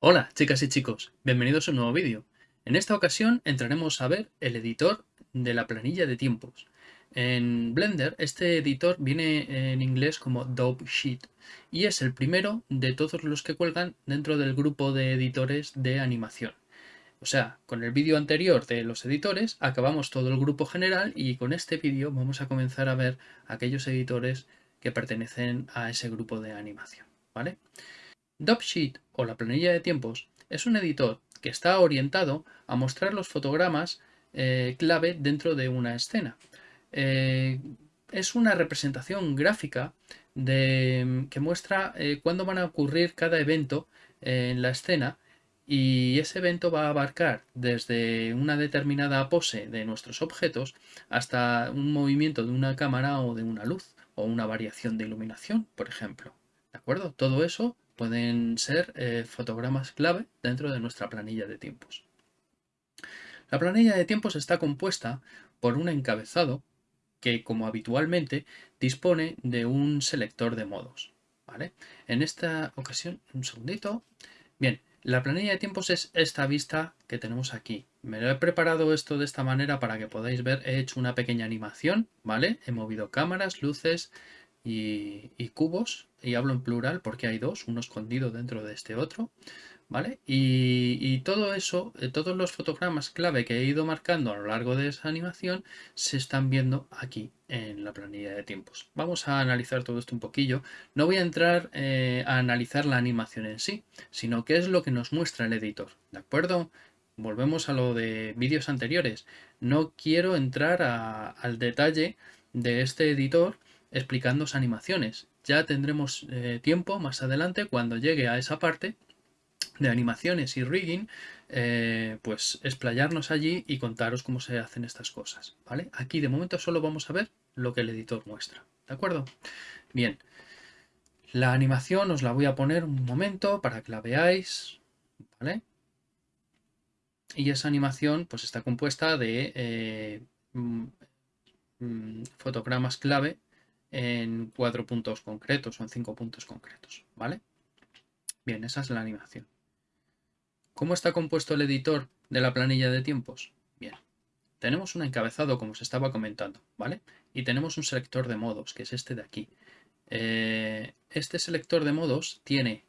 Hola chicas y chicos, bienvenidos a un nuevo vídeo. En esta ocasión entraremos a ver el editor de la planilla de tiempos. En Blender este editor viene en inglés como Dope Sheet y es el primero de todos los que cuelgan dentro del grupo de editores de animación. O sea, con el vídeo anterior de los editores acabamos todo el grupo general y con este vídeo vamos a comenzar a ver aquellos editores que pertenecen a ese grupo de animación. ¿vale? Sheet o la planilla de tiempos es un editor que está orientado a mostrar los fotogramas eh, clave dentro de una escena. Eh, es una representación gráfica que muestra eh, cuándo van a ocurrir cada evento en la escena y ese evento va a abarcar desde una determinada pose de nuestros objetos hasta un movimiento de una cámara o de una luz o una variación de iluminación, por ejemplo. ¿De acuerdo? Todo eso pueden ser eh, fotogramas clave dentro de nuestra planilla de tiempos. La planilla de tiempos está compuesta por un encabezado que, como habitualmente, dispone de un selector de modos. ¿vale? En esta ocasión, un segundito. Bien, la planilla de tiempos es esta vista que tenemos aquí. Me lo he preparado esto de esta manera para que podáis ver. He hecho una pequeña animación, ¿vale? He movido cámaras, luces y, cubos. Y hablo en plural porque hay dos, uno escondido dentro de este otro. ¿Vale? Y, todo eso, eh, todos los fotogramas clave que he ido marcando a lo largo de esa animación se están viendo aquí en la planilla de tiempos. Vamos a analizar todo esto un poquillo. No voy a entrar eh, a analizar la animación en sí, sino qué es lo que nos muestra el editor, ¿de acuerdo? Volvemos a lo de vídeos anteriores. No quiero entrar al detalle de este editor explicando animaciones. Ya tendremos eh, tiempo más adelante cuando llegue a esa parte de animaciones y rigging, eh, pues explayarnos allí y contaros cómo se hacen estas cosas, ¿vale? Aquí de momento solo vamos a ver lo que el editor muestra, ¿de acuerdo? Bien, la animación os la voy a poner un momento para que la veáis, ¿vale? Y esa animación pues está compuesta de eh, mm, mm, fotogramas clave en cuatro puntos concretos o en cinco puntos concretos, ¿vale? Bien, esa es la animación. ¿Cómo está compuesto el editor de la planilla de tiempos? Bien, tenemos un encabezado como se estaba comentando, ¿vale? Y tenemos un selector de modos, que es este de aquí. Eh, este selector de modos tiene,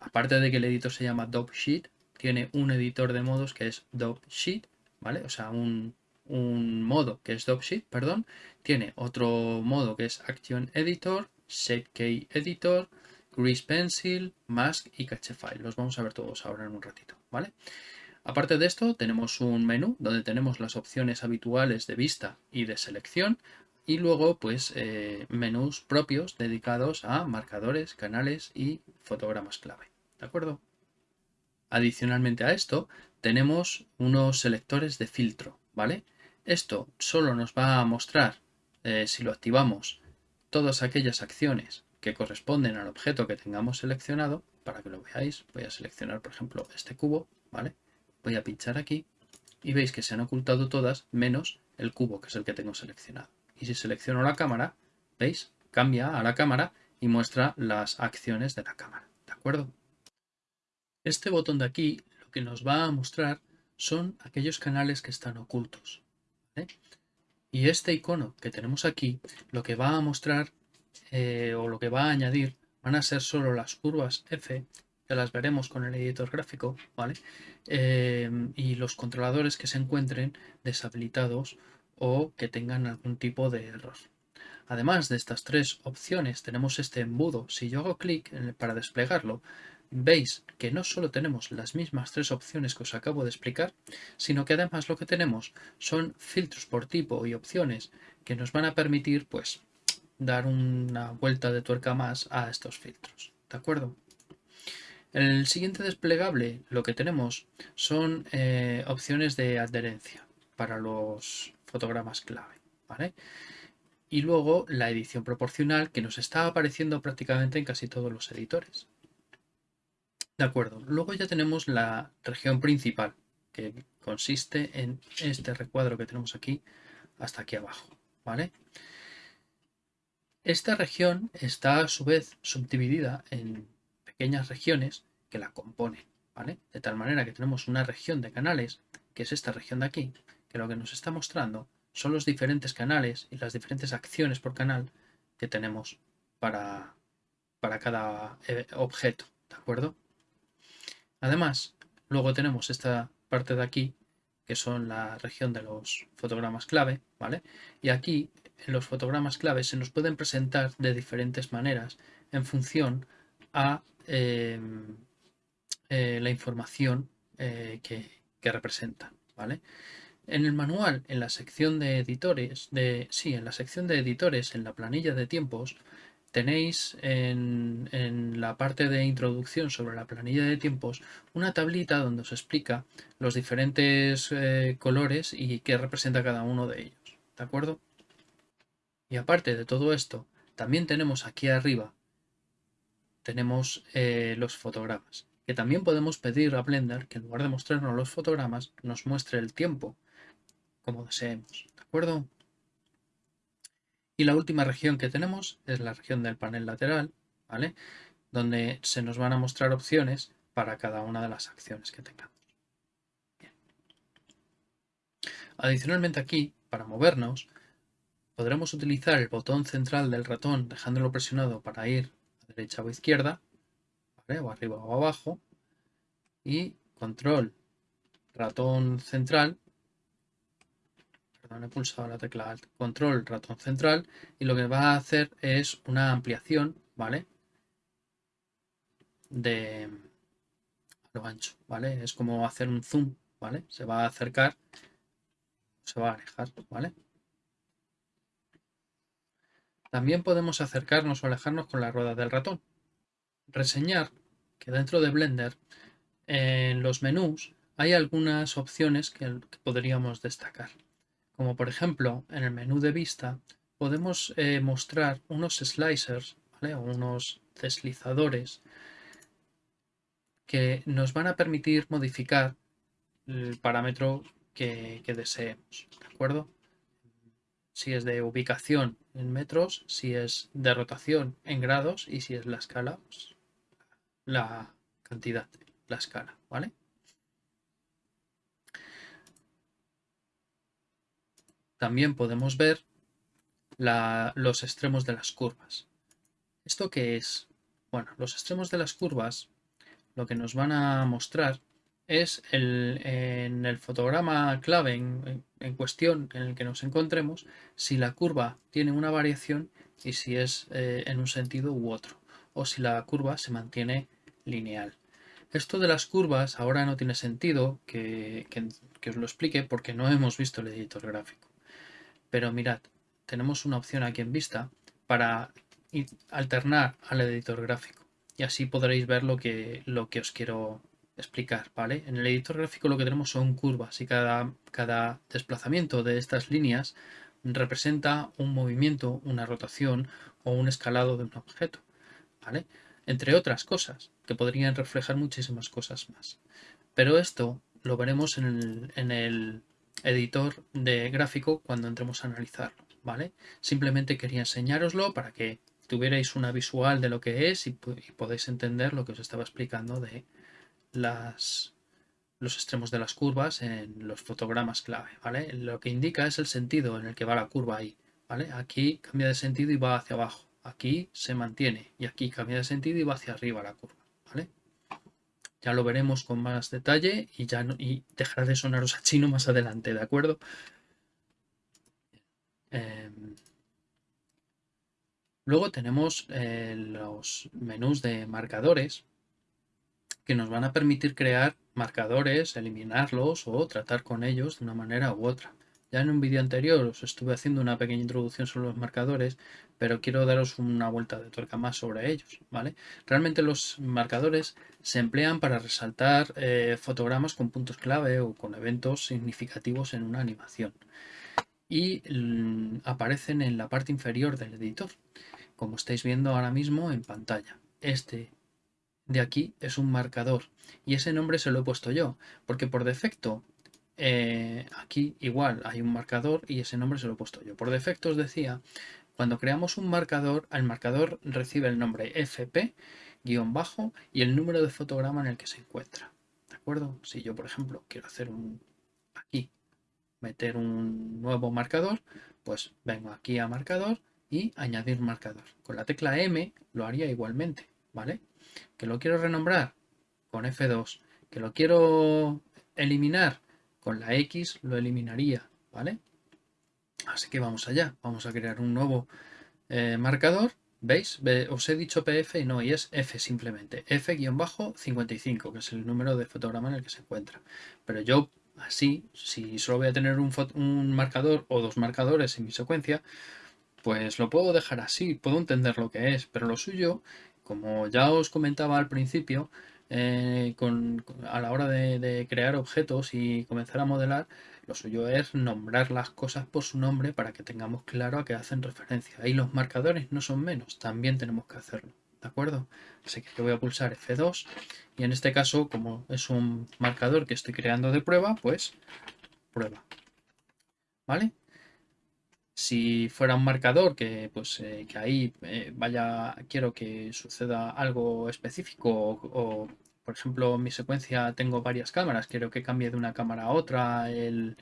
aparte de que el editor se llama Sheet, tiene un editor de modos que es Sheet, ¿vale? O sea, un, modo que es Sheet, perdón. Tiene otro modo que es Action Editor, Shape Key Editor, Grease Pencil, Mask y Cache File. Los vamos a ver todos ahora en un ratito, ¿vale? Aparte de esto, tenemos un menú donde tenemos las opciones habituales de vista y de selección y luego pues eh, menús propios dedicados a marcadores, canales y fotogramas clave, ¿de acuerdo? Adicionalmente a esto, tenemos unos selectores de filtro, ¿vale? Esto solo nos va a mostrar, eh, si lo activamos, todas aquellas acciones que corresponden al objeto que tengamos seleccionado. Para que lo veáis, voy a seleccionar, por ejemplo, este cubo, ¿vale? Voy a pinchar aquí y veis que se han ocultado todas menos el cubo, que es el que tengo seleccionado. Y si selecciono la cámara, ¿veis? Cambia a la cámara y muestra las acciones de la cámara, ¿de acuerdo? Este botón de aquí lo que nos va a mostrar son aquellos canales que están ocultos. Y este icono que tenemos aquí lo que va a mostrar eh, o lo que va a añadir van a ser solo las curvas F, que las veremos con el editor gráfico, ¿vale? Eh, y los controladores que se encuentren deshabilitados o que tengan algún tipo de error. Además de estas tres opciones tenemos este embudo. Si yo hago clic para desplegarlo, veis que no solo tenemos las mismas tres opciones que os acabo de explicar, sino que además lo que tenemos son filtros por tipo y opciones que nos van a permitir pues dar una vuelta de tuerca más a estos filtros. ¿De acuerdo? El siguiente desplegable lo que tenemos son eh, opciones de adherencia para los fotogramas clave. ¿vale? Y luego la edición proporcional que nos está apareciendo prácticamente en casi todos los editores. De acuerdo, luego ya tenemos la región principal que consiste en este recuadro que tenemos aquí hasta aquí abajo. ¿vale? Esta región está a su vez subdividida en pequeñas regiones que la componen, ¿vale? De tal manera que tenemos una región de canales, que es esta región de aquí, que lo que nos está mostrando son los diferentes canales y las diferentes acciones por canal que tenemos para, para cada eh, objeto, ¿de acuerdo? Además, luego tenemos esta parte de aquí, que son la región de los fotogramas clave, ¿vale? Y aquí, en los fotogramas clave, se nos pueden presentar de diferentes maneras en función a em, eh, la información eh, que, que representan, ¿vale? En el manual, en la sección de editores, de, sí, en la sección de editores, en la planilla de tiempos, tenéis en, la parte de introducción sobre la planilla de tiempos una tablita donde os explica los diferentes eh, colores y qué representa cada uno de ellos. ¿De acuerdo? Y aparte de todo esto, también tenemos aquí arriba, tenemos eh, los fotogramas, que también podemos pedir a Blender que en lugar de mostrarnos los fotogramas, nos muestre el tiempo, como deseemos. ¿De acuerdo? Y la última región que tenemos es la región del panel lateral, ¿vale? Donde se nos van a mostrar opciones para cada una de las acciones que tengamos. Adicionalmente aquí, para movernos, podremos utilizar el botón central del ratón dejándolo presionado para ir a derecha o izquierda, o arriba o abajo, y control ratón central he pulsado la tecla control ratón central y lo que va a hacer es una ampliación, ¿vale? De lo ancho, ¿vale? Es como hacer un zoom, ¿vale? Se va a acercar, se va a alejar, ¿vale? También podemos acercarnos o alejarnos con la rueda del ratón. Reseñar que dentro de Blender, en los menús, hay algunas opciones que podríamos destacar como por ejemplo en el menú de vista podemos eh, mostrar unos slicers o unos deslizadores que nos van a permitir modificar el parámetro que, deseemos, ¿de acuerdo? Si es de ubicación en metros, si es de rotación en grados y si es la escala, pues, la cantidad, la escala, ¿vale? También podemos ver los extremos de las curvas. ¿Esto qué es? Bueno, los extremos de las curvas lo que nos van a mostrar es el, en el fotograma clave en, cuestión en el que nos encontremos si la curva tiene una variación y si es eh, en un sentido u otro o si la curva se mantiene lineal. Esto de las curvas ahora no tiene sentido que os lo explique porque no hemos visto el editor gráfico. Pero mirad, tenemos una opción aquí en vista para alternar al editor gráfico y así podréis ver lo que, lo que os quiero explicar, ¿vale? En el editor gráfico lo que tenemos son curvas y cada, cada desplazamiento de estas líneas representa un movimiento, una rotación o un escalado de un objeto, ¿vale? Entre otras cosas, que podrían reflejar muchísimas cosas más. Pero esto lo veremos en el editor de gráfico cuando entremos a analizarlo, ¿vale? Simplemente quería enseñároslo para que tuvierais una visual de lo que es y, podéis entender lo que os estaba explicando de las, los extremos de las curvas en los fotogramas clave, ¿vale? Lo que indica es el sentido en el que va la curva ahí, ¿vale? Aquí cambia de sentido y va hacia abajo, aquí se mantiene y aquí cambia de sentido y va hacia arriba la curva, ¿vale? Ya lo veremos con más detalle y ya y dejará de sonaros a chino más adelante, ¿de acuerdo? Em, luego tenemos eh, los menús de marcadores que nos van a permitir crear marcadores, eliminarlos o tratar con ellos de una manera u otra. Ya en un vídeo anterior os estuve haciendo una pequeña introducción sobre los marcadores, pero quiero daros una vuelta de tuerca más sobre ellos, ¿vale? Realmente los marcadores se emplean para resaltar eh, fotogramas con puntos clave o con eventos significativos en una animación. Y mm, aparecen en la parte inferior del editor, como estáis viendo ahora mismo en pantalla. Este de aquí es un marcador y ese nombre se lo he puesto yo, porque por defecto eh, aquí igual hay un marcador y ese nombre se lo he puesto yo. Por defecto os decía Cuando creamos un marcador, el marcador recibe el nombre fp guion bajo y el número de fotograma en el que se encuentra. ¿De acuerdo? Si yo, por ejemplo, quiero hacer un aquí, meter un nuevo marcador, pues vengo aquí a marcador y añadir marcador. Con la tecla M lo haría igualmente, ¿vale? Que lo quiero renombrar con F2, que lo quiero eliminar con la X, lo eliminaría, ¿vale? Así que vamos allá, vamos a crear un nuevo eh, marcador. ¿Veis? Os he dicho PF y no, y es F simplemente. F-55, que es el número de fotograma en el que se encuentra. Pero yo así, si solo voy a tener un, un marcador o dos marcadores en mi secuencia, pues lo puedo dejar así, puedo entender lo que es, pero lo suyo, como ya os comentaba al principio, eh, a la hora de, crear objetos y comenzar a modelar, lo suyo es nombrar las cosas por su nombre para que tengamos claro a qué hacen referencia. Y los marcadores no son menos, también tenemos que hacerlo. ¿De acuerdo? Así que voy a pulsar F2 y en este caso, como es un marcador que estoy creando de prueba, pues prueba. ¿Vale? Si fuera un marcador que, pues, eh, que ahí eh, vaya, quiero que suceda algo específico o, por ejemplo, en mi secuencia tengo varias cámaras, quiero que cambie de una cámara a otra el,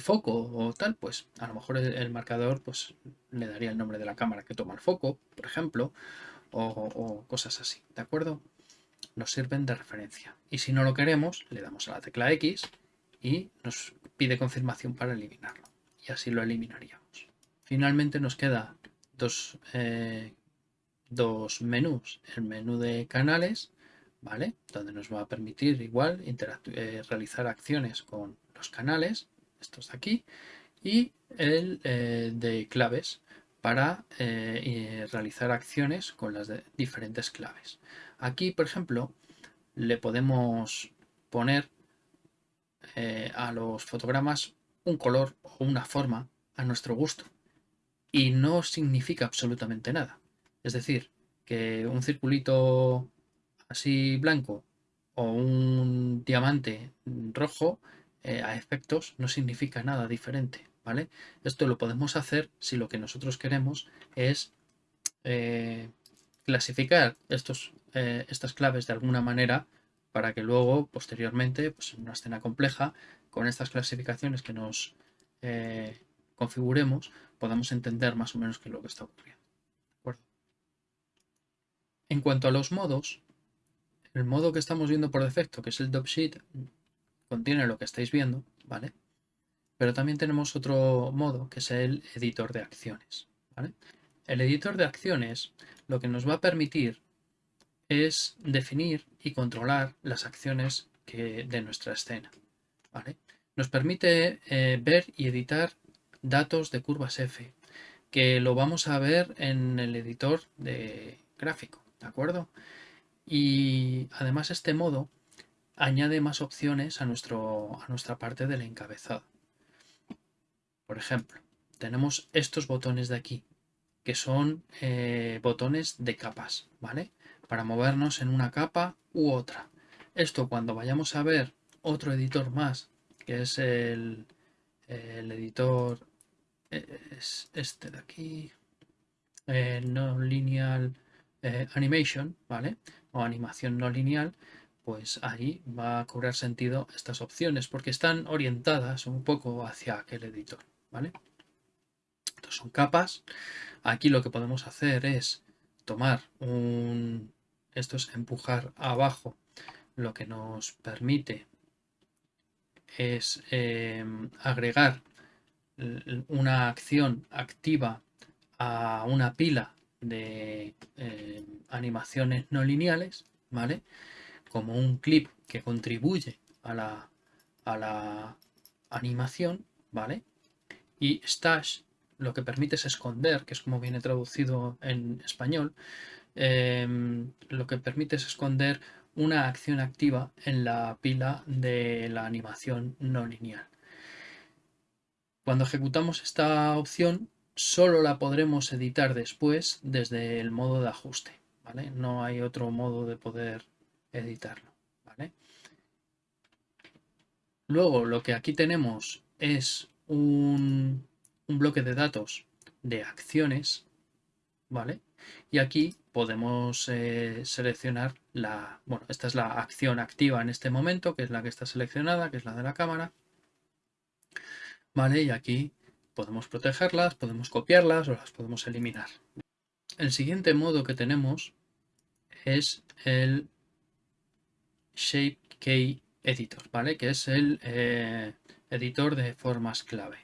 foco o tal, pues a lo mejor el, marcador pues, le daría el nombre de la cámara que toma el foco, por ejemplo, o, o cosas así, ¿de acuerdo? Nos sirven de referencia. Y si no lo queremos, le damos a la tecla X y nos pide confirmación para eliminarlo. Y así lo eliminaría. Finalmente nos queda eh, dos, menús. El menú de canales, ¿vale? Donde nos va a permitir igual eh, realizar acciones con los canales, estos de aquí, y el eh, de claves para realizar acciones con las diferentes claves. Aquí, por ejemplo, le podemos poner a los fotogramas un color o una forma a nuestro gusto y no significa absolutamente nada. Es decir, que un circulito así blanco o un diamante rojo eh, a efectos no significa nada diferente, ¿vale? Esto lo podemos hacer si lo que nosotros queremos es eh, clasificar estos, eh, estas claves de alguna manera para que luego, posteriormente, pues en una escena compleja, con estas clasificaciones que nos configuremos, podamos entender más o menos qué es lo que está ocurriendo. En cuanto a los modos, el modo que estamos viendo por defecto, que es el Sheet, contiene lo que estáis viendo, ¿vale? Pero también tenemos otro modo, que es el editor de acciones, El editor de acciones lo que nos va a permitir es definir y controlar las acciones que, de nuestra escena, Nos permite eh, ver y editar datos de curvas F, que lo vamos a ver en el editor de gráfico, ¿de acuerdo? Y además este modo añade más opciones a, nuestro, a nuestra parte del encabezado. Por ejemplo, tenemos estos botones de aquí, que son eh, botones de capas, ¿vale? Para movernos en una capa u otra. Esto cuando vayamos a ver otro editor más, que es el, el editor es este de aquí, eh, no lineal eh, animation, ¿vale? O animación no lineal, pues ahí va a cobrar sentido estas opciones porque están orientadas un poco hacia aquel editor, ¿vale? Estos son capas. Aquí lo que podemos hacer es tomar un... Esto es empujar abajo, lo que nos permite es eh, agregar una acción activa a una pila de eh, animaciones no lineales, ¿vale? Como un clip que contribuye a la, a la animación, ¿vale? Y stash lo que permite es esconder, que es como viene traducido en español, em, lo que permite es esconder una acción activa en la pila de la animación no lineal. Cuando ejecutamos esta opción, solo la podremos editar después desde el modo de ajuste. ¿vale? No hay otro modo de poder editarlo. ¿vale? Luego lo que aquí tenemos es un, bloque de datos de acciones, ¿vale? Y aquí podemos eh, seleccionar la, bueno, esta es la acción activa en este momento, que es la que está seleccionada, que es la de la cámara. ¿Vale? Y aquí podemos protegerlas, podemos copiarlas o las podemos eliminar. El siguiente modo que tenemos es el Shape Key Editor, ¿vale? Que es el eh, editor de formas clave.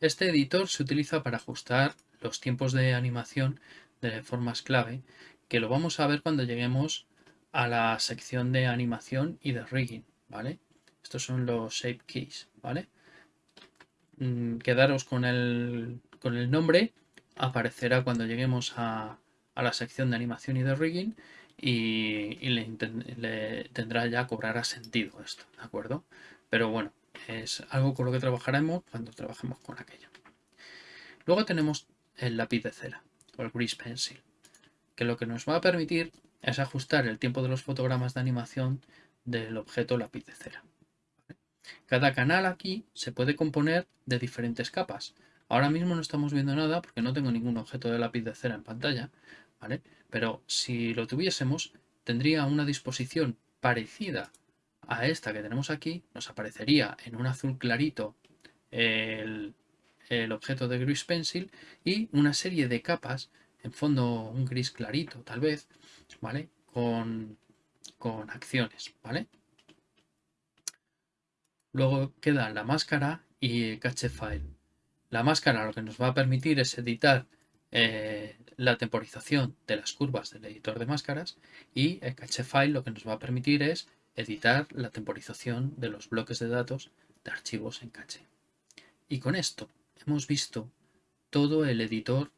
Este editor se utiliza para ajustar los tiempos de animación de formas clave, que lo vamos a ver cuando lleguemos a la sección de animación y de rigging, ¿vale? Estos son los shape keys, ¿vale? Mm, quedaros con el, con el nombre, aparecerá cuando lleguemos a, la sección de animación y de rigging y, le, tendrá ya, cobrará sentido esto, ¿de acuerdo? Pero bueno, es algo con lo que trabajaremos cuando trabajemos con aquello. Luego tenemos el lápiz de cera o el grease pencil, que lo que nos va a permitir es ajustar el tiempo de los fotogramas de animación del objeto lápiz de cera. Cada canal aquí se puede componer de diferentes capas. Ahora mismo no estamos viendo nada porque no tengo ningún objeto de lápiz de cera en pantalla, ¿vale? Pero si lo tuviésemos, tendría una disposición parecida a esta que tenemos aquí. Nos aparecería en un azul clarito el, el objeto de Grease Pencil y una serie de capas, en fondo un gris clarito tal vez, ¿vale? Con, con acciones, ¿vale? Luego queda la máscara y cache file. La máscara lo que nos va a permitir es editar eh, la temporización de las curvas del editor de máscaras y el cache file lo que nos va a permitir es editar la temporización de los bloques de datos de archivos en caché. Y con esto hemos visto todo el editor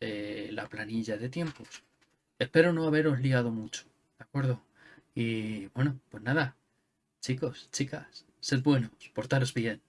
de la planilla de tiempos. Espero no haberos liado mucho, ¿de acuerdo? Y bueno, pues nada, chicos, chicas, sed buenos, portaros bien.